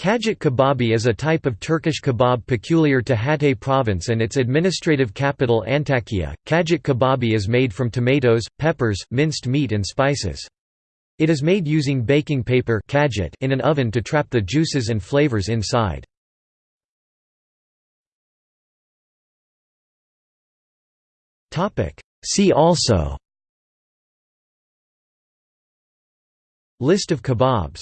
Kağıt kebabı is a type of Turkish kebab peculiar to Hatay province and its administrative capital Antakya. Kağıt kebabı is made from tomatoes, peppers, minced meat and spices. It is made using baking paper in an oven to trap the juices and flavors inside. See also List of kebabs